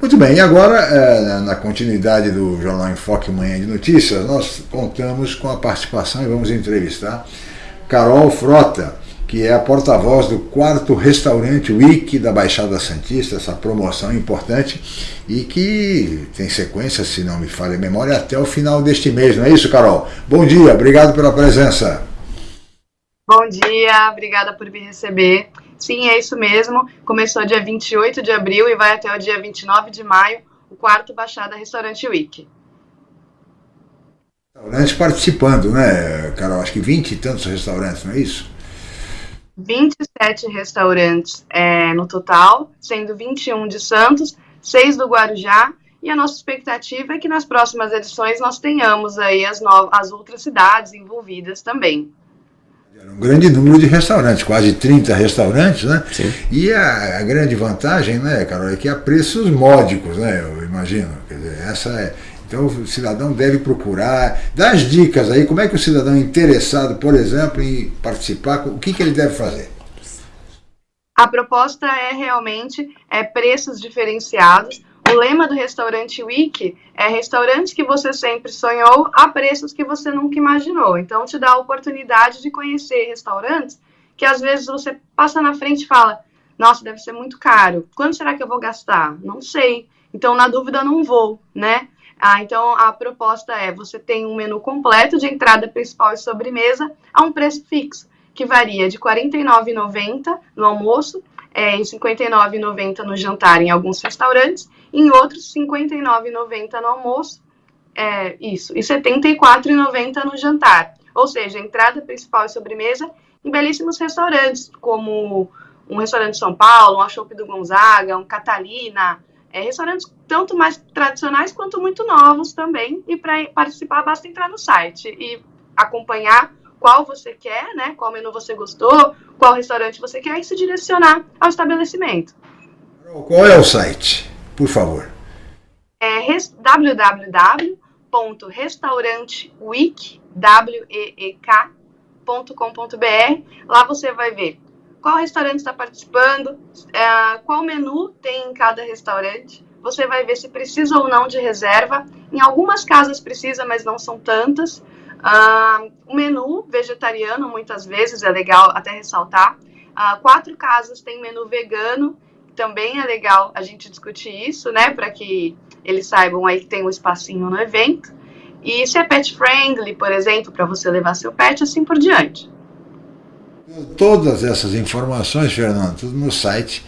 Muito bem, e agora, é, na continuidade do Jornal Enfoque Manhã de Notícias, nós contamos com a participação e vamos entrevistar Carol Frota, que é a porta-voz do quarto restaurante Wiki da Baixada Santista, essa promoção importante e que tem sequência, se não me falha a memória, até o final deste mês, não é isso, Carol? Bom dia, obrigado pela presença. Bom dia, obrigada por me receber. Sim, é isso mesmo. Começou dia 28 de abril e vai até o dia 29 de maio, o quarto Baixada Restaurante Week. Restaurantes participando, né, Carol? Acho que 20 e tantos restaurantes, não é isso? 27 restaurantes é, no total, sendo 21 de Santos, 6 do Guarujá, e a nossa expectativa é que nas próximas edições nós tenhamos aí as, as outras cidades envolvidas também. Um grande número de restaurantes, quase 30 restaurantes, né? Sim. E a, a, grande vantagem, né, Carol, é que há preços módicos, né? Eu imagino. Quer dizer, essa é. Então o cidadão deve procurar, dar as dicas aí, como é que o cidadão interessado, por exemplo, em participar, o que, que ele deve fazer? A proposta é realmente é, preços diferenciados, o lema do restaurante Week é restaurantes que você sempre sonhou a preços que você nunca imaginou. Então, te dá a oportunidade de conhecer restaurantes que às vezes você passa na frente e fala: Nossa, deve ser muito caro. Quanto será que eu vou gastar? Não sei. Então, na dúvida, não vou, né? Ah, então, a proposta é: você tem um menu completo de entrada principal e sobremesa a um preço fixo, que varia de R$ 49,90 no almoço é, em R$ 59,90 no jantar em alguns restaurantes, em outros R$ 59,90 no almoço, é, isso, e R$ 74,90 no jantar. Ou seja, entrada principal e sobremesa em belíssimos restaurantes, como um restaurante de São Paulo, um Chopp do Gonzaga, um Catalina, é, restaurantes tanto mais tradicionais quanto muito novos também, e para participar basta entrar no site e acompanhar qual você quer, né? Qual menu você gostou, qual restaurante você quer e se direcionar ao estabelecimento. Qual é o site, por favor? É www.restauranteweek.com.br. Lá você vai ver qual restaurante está participando, é, qual menu tem em cada restaurante. Você vai ver se precisa ou não de reserva. Em algumas casas precisa, mas não são tantas. Uh, o menu vegetariano, muitas vezes, é legal até ressaltar. Uh, quatro casas tem menu vegano, também é legal a gente discutir isso, né? Para que eles saibam aí que tem um espacinho no evento. E se é pet friendly, por exemplo, para você levar seu pet, assim por diante. Todas essas informações, Fernando, tudo no site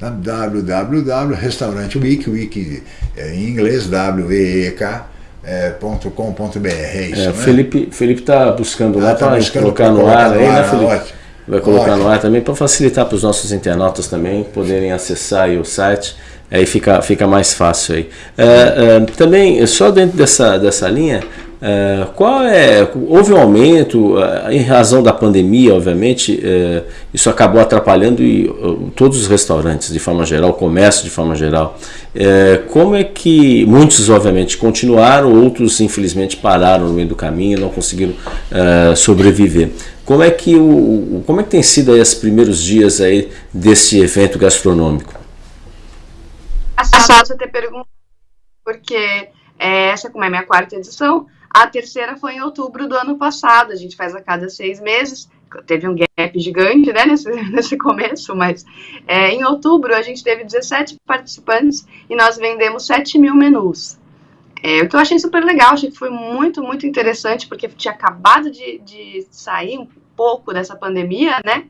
www.restaurante wiki, é em inglês, W-E-E-K, é, .com.br, é isso, é, né? Felipe Felipe está buscando ah, lá tá para colocar no ar, aí, né, Felipe? Ótimo. Vai colocar ótimo. no ar também para facilitar para os nossos internautas também poderem acessar o site, aí fica, fica mais fácil aí. É, é, também, só dentro dessa, dessa linha, é, qual é, houve um aumento, é, em razão da pandemia, obviamente, é, isso acabou atrapalhando e, todos os restaurantes de forma geral, o comércio de forma geral. como é que muitos, obviamente, continuaram, outros, infelizmente, pararam no meio do caminho, não conseguiram sobreviver. Como é que, o, como é que tem sido aí os primeiros dias aí desse evento gastronômico? É fácil ter perguntado, porque essa, como é minha quarta edição, a terceira foi em outubro do ano passado, a gente faz a cada seis meses, teve um gap gigante né, nesse, nesse começo, mas é, em outubro a gente teve 17 participantes e nós vendemos 7 mil menus. É, o que eu achei super legal, achei que foi muito, muito interessante, porque tinha acabado de, de sair um pouco dessa pandemia, né?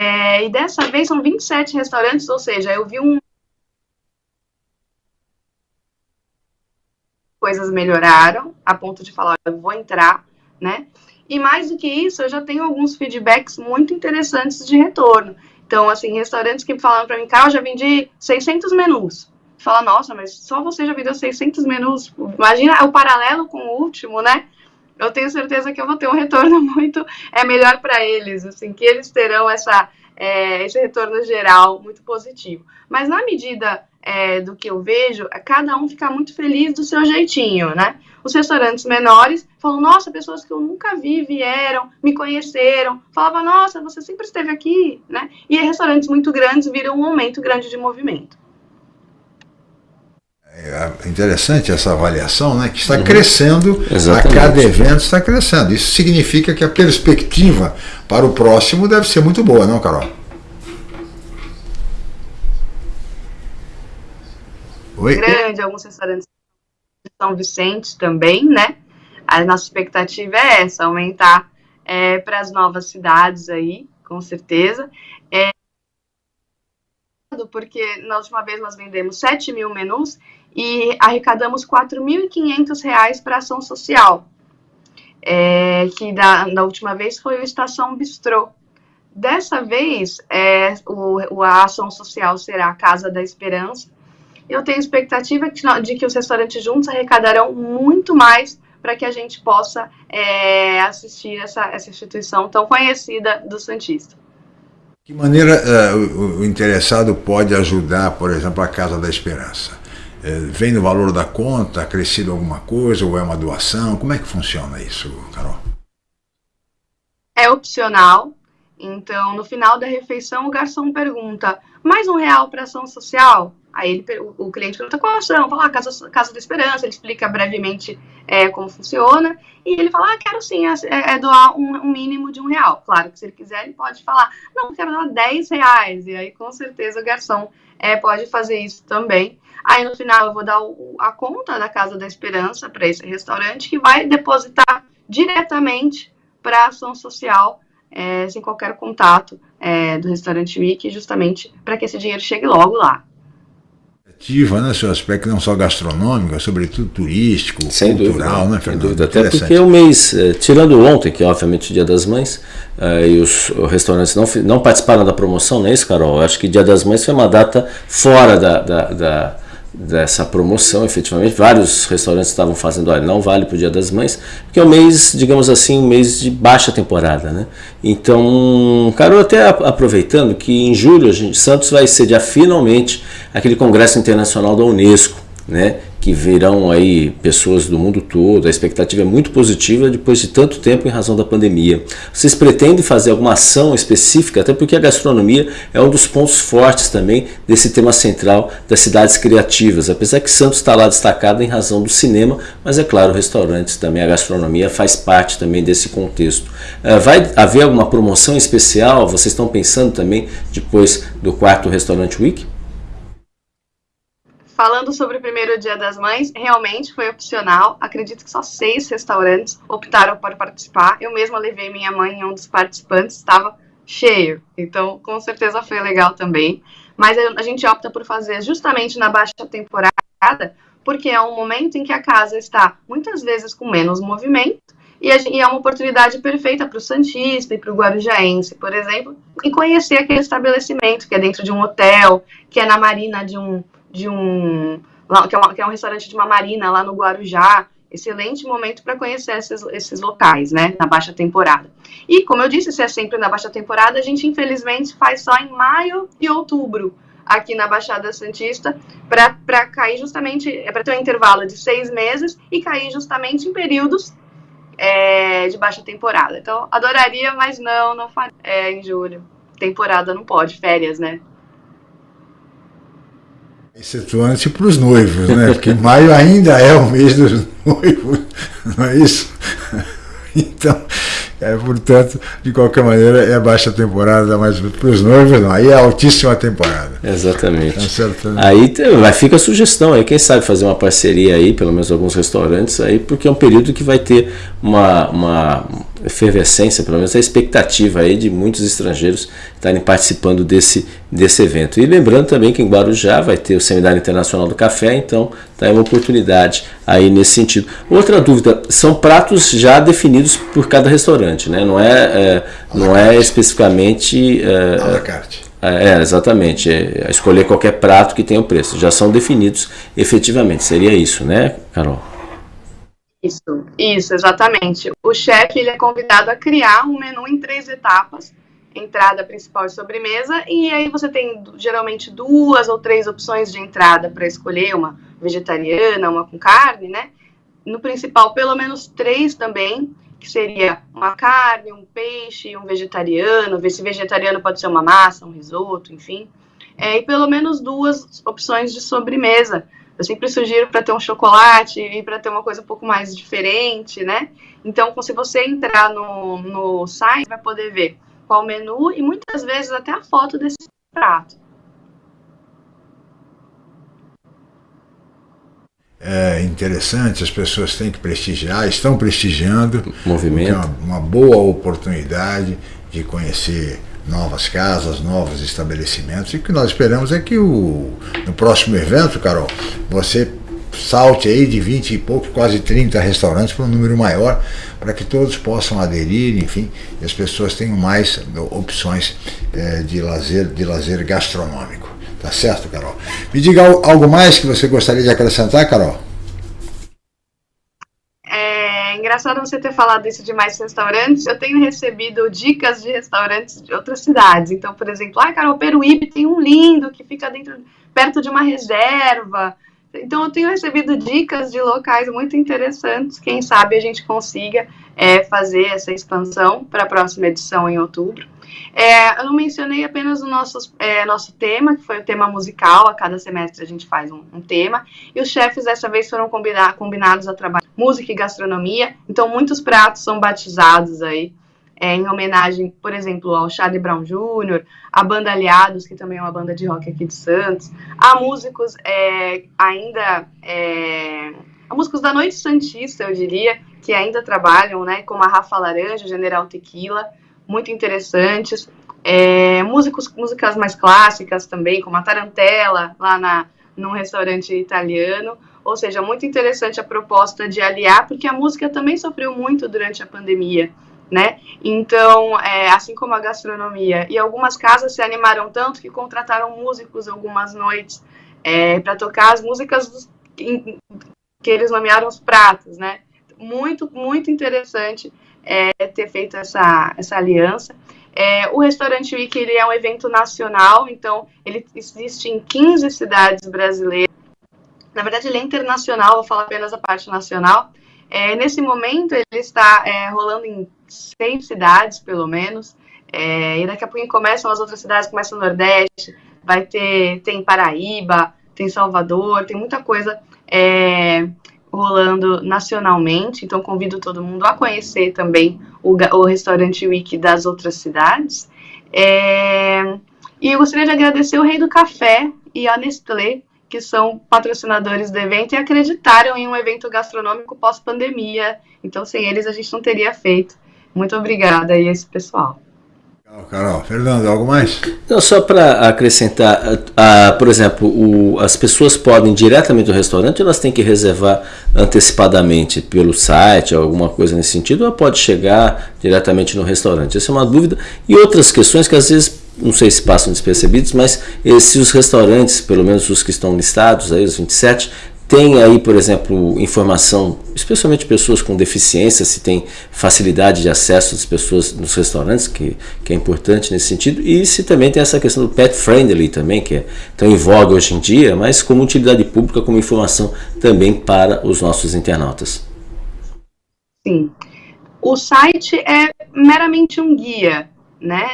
É, e dessa vez são 27 restaurantes, ou seja, eu vi um, coisas melhoraram, a ponto de falar, eu vou entrar, né? E mais do que isso, eu já tenho alguns feedbacks muito interessantes de retorno. Então, assim, restaurantes que falam para mim, cara, eu já vendi 600 menus. Fala, nossa, mas só você já vendeu 600 menus. Imagina o paralelo com o último, né? Eu tenho certeza que eu vou ter um retorno muito é melhor para eles, assim, que eles terão essa, é, esse retorno geral muito positivo. Mas na medida é, do que eu vejo, é cada um ficar muito feliz do seu jeitinho, né? Os restaurantes menores falam, nossa, pessoas que eu nunca vi vieram, me conheceram, falava, nossa, você sempre esteve aqui, né? E restaurantes muito grandes viram um aumento grande de movimento. É interessante essa avaliação, né? Que está uhum. crescendo, Exatamente. a cada evento está crescendo. Isso significa que a perspectiva para o próximo deve ser muito boa, não, Carol? Oi? Grande, alguns restaurantes de São Vicente também, né? A nossa expectativa é essa, aumentar é, para as novas cidades aí, com certeza. É, porque na última vez nós vendemos 7 mil menus e arrecadamos R$ 4.500 para ação social, é, que da, da, última vez foi o Estação Bistrô. Dessa vez, é, o, a ação social será a Casa da Esperança. Eu tenho expectativa de que os restaurantes juntos arrecadarão muito mais para que a gente possa é, assistir essa, essa instituição tão conhecida do Santista. Que maneira uh, o, interessado pode ajudar, por exemplo, a Casa da Esperança? É, vem no valor da conta, acrescido alguma coisa, ou é uma doação? Como é que funciona isso, Carol? É opcional. Então, no final da refeição, o garçom pergunta: mais um real para ação social? Aí ele, o, cliente pergunta qual ação? Fala, ah, Casa, Casa da Esperança, ele explica brevemente é, como funciona, e ele fala, ah, quero sim, é, é, é doar um, um, mínimo de um real. Claro que se ele quiser, ele pode falar, não, quero doar 10 reais, e aí com certeza o garçom é, pode fazer isso também. Aí no final eu vou dar o, a conta da Casa da Esperança para esse restaurante, que vai depositar diretamente para a ação social, é, sem qualquer contato é, do restaurante Wiki, justamente para que esse dinheiro chegue logo lá ativa, né, seu aspecto não só gastronômico, é sobretudo turístico, sem cultural, dúvida, né, Fernando? Sem dúvida, até porque o mês, eh, tirando ontem, que é obviamente o Dia das Mães, uh, e os, os, restaurantes não, não participaram da promoção, não é isso, Carol? Eu acho que Dia das Mães foi uma data fora da, da, da dessa promoção, efetivamente. Vários restaurantes estavam fazendo, olha, não vale para o Dia das Mães, porque é um mês, digamos assim, um mês de baixa temporada, né? Então, Carol, até aproveitando que em julho a gente, Santos vai sediar finalmente aquele Congresso Internacional da Unesco, né? Que virão aí pessoas do mundo todo, a expectativa é muito positiva depois de tanto tempo em razão da pandemia. Vocês pretendem fazer alguma ação específica, até porque a gastronomia é um dos pontos fortes também desse tema central das cidades criativas, apesar que Santos está lá destacado em razão do cinema, mas é claro, restaurantes também, a gastronomia faz parte também desse contexto. Eh, vai haver alguma promoção especial? Vocês estão pensando também depois do quarto Restaurante Week? Falando sobre o primeiro Dia das Mães, realmente foi opcional. Acredito que só seis restaurantes optaram por participar. Eu mesma levei minha mãe em um dos participantes, estava cheio. Então, com certeza foi legal também. Mas a gente opta por fazer justamente na baixa temporada, porque é um momento em que a casa está muitas vezes com menos movimento e, é uma oportunidade perfeita para o Santista e para o Guarujaense, por exemplo, e conhecer aquele estabelecimento que é dentro de um hotel, que é na marina de um de um que é, uma, que é, um restaurante de uma marina lá no Guarujá. Excelente momento para conhecer esses, esses locais, né, na baixa temporada. E, como eu disse, se é sempre na baixa temporada, a gente infelizmente faz só em maio e outubro aqui na Baixada Santista, para cair justamente, é para ter um intervalo de seis meses e cair justamente em períodos é, de baixa temporada. Então, adoraria, mas não, não faria é, em julho. Temporada não pode, férias, né? Excetuante para os noivos, né? Porque maio ainda é o mês dos noivos, não é isso? Então, é, portanto, de qualquer maneira, é baixa temporada, mas para os noivos não, aí é altíssima temporada. Exatamente. Tá certo, né? Aí vai, fica a sugestão aí, quem sabe fazer uma parceria aí, pelo menos alguns restaurantes aí, porque é um período que vai ter uma, uma efervescência, pelo menos a expectativa aí de muitos estrangeiros estarem participando desse, desse evento. E lembrando também que em Guarujá vai ter o Seminário Internacional do Café, então tá aí uma oportunidade aí nesse sentido. Outra dúvida, são pratos já definidos por cada restaurante, né? Não é, é não é especificamente... É, é, é, exatamente. É escolher qualquer prato que tenha o preço. Já são definidos efetivamente. Seria isso, né, Carol? Isso, isso, exatamente. O chefe ele é convidado a criar um menu em três etapas, entrada principal e sobremesa, e aí você tem geralmente duas ou três opções de entrada para escolher, uma vegetariana, uma com carne, né? No principal, pelo menos três também, que seria uma carne, um peixe, um vegetariano, ver se vegetariano pode ser uma massa, um risoto, enfim. É, e pelo menos duas opções de sobremesa, Eu sempre sugiro para ter um chocolate e para ter uma coisa um pouco mais diferente, né? Então, se você entrar no, no site, vai poder ver qual o menu e muitas vezes até a foto desse prato. é interessante, as pessoas têm que prestigiar, estão prestigiando. Movimento. É uma, uma boa oportunidade de conhecer novas casas, novos estabelecimentos. E o que nós esperamos é que o, no próximo evento, Carol, você salte aí de 20 e pouco, quase 30 restaurantes para um número maior, para que todos possam aderir, enfim, e as pessoas tenham mais opções é, de, lazer, de lazer gastronômico. Tá certo, Carol? Me diga algo mais que você gostaria de acrescentar, Carol? É engraçado você ter falado isso de mais restaurantes. Eu tenho recebido dicas de restaurantes de outras cidades. Então, por exemplo, ah, Carol, Peruíbe tem um lindo que fica dentro, perto de uma reserva. Então, eu tenho recebido dicas de locais muito interessantes. Quem sabe a gente consiga é, fazer essa expansão para a próxima edição em outubro. É, eu mencionei apenas o nosso, é, nosso tema, que foi o tema musical, a cada semestre a gente faz um, um tema, e os chefes dessa vez foram combinar, combinados a trabalhar música e gastronomia, então muitos pratos são batizados aí, é, em homenagem, por exemplo, ao Charlie Brown Jr., a banda Aliados, que também é uma banda de rock aqui de Santos, a músicos é, ainda, é, a músicos da Noite Santista, eu diria, que ainda trabalham, né, como a Rafa Laranja, General Tequila, muito interessantes. É, músicos, músicas mais clássicas também, como a Tarantella, lá na, num restaurante italiano. Ou seja, muito interessante a proposta de aliar, porque a música também sofreu muito durante a pandemia, né? Então, é, assim como a gastronomia. E algumas casas se animaram tanto que contrataram músicos algumas noites é, para tocar as músicas que, que eles nomearam os pratos, né? Muito, muito interessante é, ter feito essa, essa aliança. É, o Restaurante Week ele é um evento nacional, então ele existe em 15 cidades brasileiras. Na verdade, ele é internacional, vou falar apenas a parte nacional. É, nesse momento, ele está é, rolando em 100 cidades, pelo menos. É, e daqui a pouco começam as outras cidades, começa o Nordeste, vai ter, tem Paraíba, tem Salvador, tem muita coisa é, rolando nacionalmente, então convido todo mundo a conhecer também o, o restaurante Wiki das outras cidades. É, e eu gostaria de agradecer o Rei do Café e a Nestlé, que são patrocinadores do evento e acreditaram em um evento gastronômico pós-pandemia. Então, sem eles, a gente não teria feito. Muito obrigada aí a esse pessoal. Carol, Fernando, algo mais? Não, só para acrescentar, por exemplo, o, as pessoas podem diretamente do restaurante elas têm que reservar antecipadamente pelo site, alguma coisa nesse sentido, ou pode chegar diretamente no restaurante? Essa é uma dúvida. E outras questões que às vezes, não sei se passam despercebidos, mas se os restaurantes, pelo menos os que estão listados, aí, os 27, tem aí, por exemplo, informação, especialmente pessoas com deficiência, se tem facilidade de acesso das pessoas nos restaurantes, que, que é importante nesse sentido, e se também tem essa questão do pet friendly também, que é tão em voga hoje em dia, mas como utilidade pública, como informação também para os nossos internautas. Sim. O site é meramente um guia, né?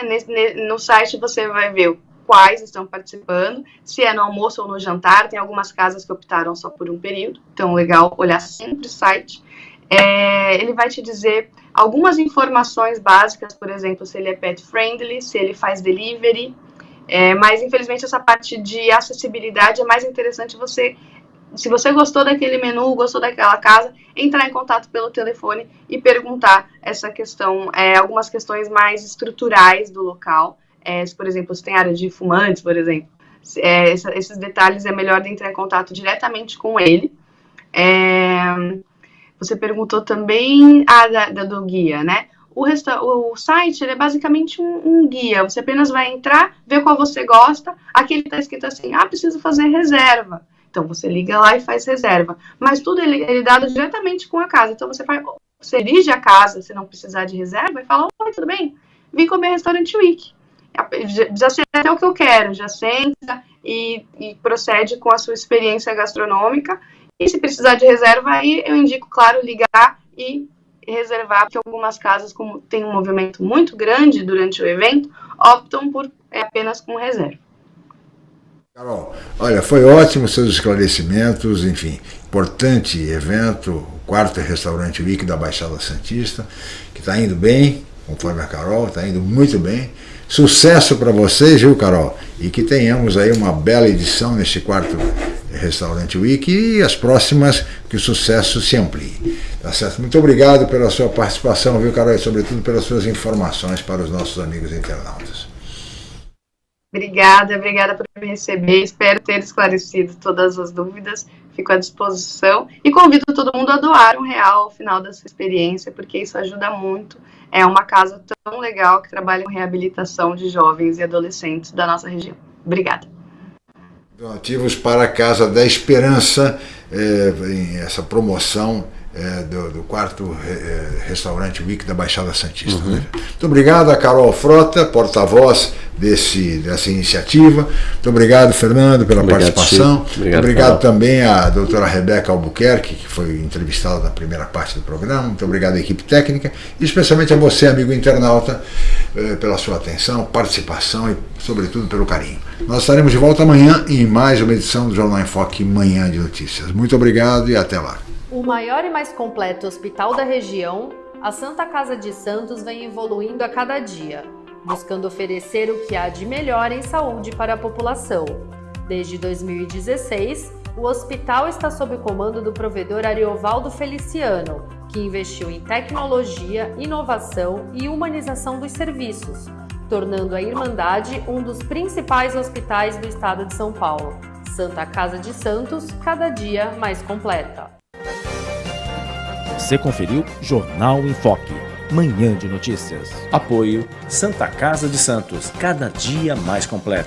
No site você vai ver quais estão participando, se é no almoço ou no jantar. Tem algumas casas que optaram só por um período, então legal olhar sempre o site. É, ele vai te dizer algumas informações básicas, por exemplo, se ele é pet friendly, se ele faz delivery. É, mas infelizmente essa parte de acessibilidade é mais interessante você se você gostou daquele menu, gostou daquela casa, entrar em contato pelo telefone e perguntar essa questão, é, algumas questões mais estruturais do local é, se, por exemplo, se tem área de fumantes, por exemplo, é, esses detalhes é melhor entrar em contato diretamente com ele. É, você perguntou também ah, da, da, do guia, né? O, resta o site é basicamente um, um, guia. Você apenas vai entrar, ver qual você gosta. Aqui ele está escrito assim: ah, preciso fazer reserva. Então você liga lá e faz reserva. Mas tudo ele, ele é dado diretamente com a casa. Então você faz, você dirige a casa, se não precisar de reserva, e fala: Oi, tudo bem? Vim comer restaurante Week já sei até o que eu quero, já senta e, e, procede com a sua experiência gastronômica. E se precisar de reserva, aí eu indico, claro, ligar e reservar, porque algumas casas, como tem um movimento muito grande durante o evento, optam por é, apenas com reserva. Carol, olha, foi ótimo seus esclarecimentos, enfim, importante evento, quarto restaurante Week da Baixada Santista, que está indo bem, conforme a Carol, está indo muito bem. Sucesso para vocês, viu, Carol? E que tenhamos aí uma bela edição neste quarto Restaurante Week e as próximas que o sucesso se amplie. Tá certo? Muito obrigado pela sua participação, viu, Carol? E sobretudo pelas suas informações para os nossos amigos internautas. Obrigada, obrigada por me receber. Espero ter esclarecido todas as dúvidas. Fico à disposição e convido todo mundo a doar um real ao final da sua experiência, porque isso ajuda muito. É uma casa tão legal que trabalha com reabilitação de jovens e adolescentes da nossa região. Obrigada. Donativos para a Casa da Esperança, é, essa promoção é, do, do, quarto é, restaurante Week da Baixada Santista. Uhum. Né? Muito obrigado a Carol Frota, porta-voz desse, dessa iniciativa. Muito obrigado, Fernando, pela obrigado, participação. Chico. Obrigado, obrigado também à doutora Rebeca Albuquerque, que foi entrevistada na primeira parte do programa. Muito obrigado à equipe técnica e especialmente a você, amigo internauta, é, pela sua atenção, participação e, sobretudo, pelo carinho. Nós estaremos de volta amanhã em mais uma edição do Jornal em Foque Manhã de Notícias. Muito obrigado e até lá. O maior e mais completo hospital da região, a Santa Casa de Santos vem evoluindo a cada dia, buscando oferecer o que há de melhor em saúde para a população. Desde 2016, o hospital está sob o comando do provedor Ariovaldo Feliciano, que investiu em tecnologia, inovação e humanização dos serviços, tornando a Irmandade um dos principais hospitais do estado de São Paulo. Santa Casa de Santos, cada dia mais completa. Você conferiu Jornal em Foque, manhã de notícias. Apoio Santa Casa de Santos, cada dia mais completo.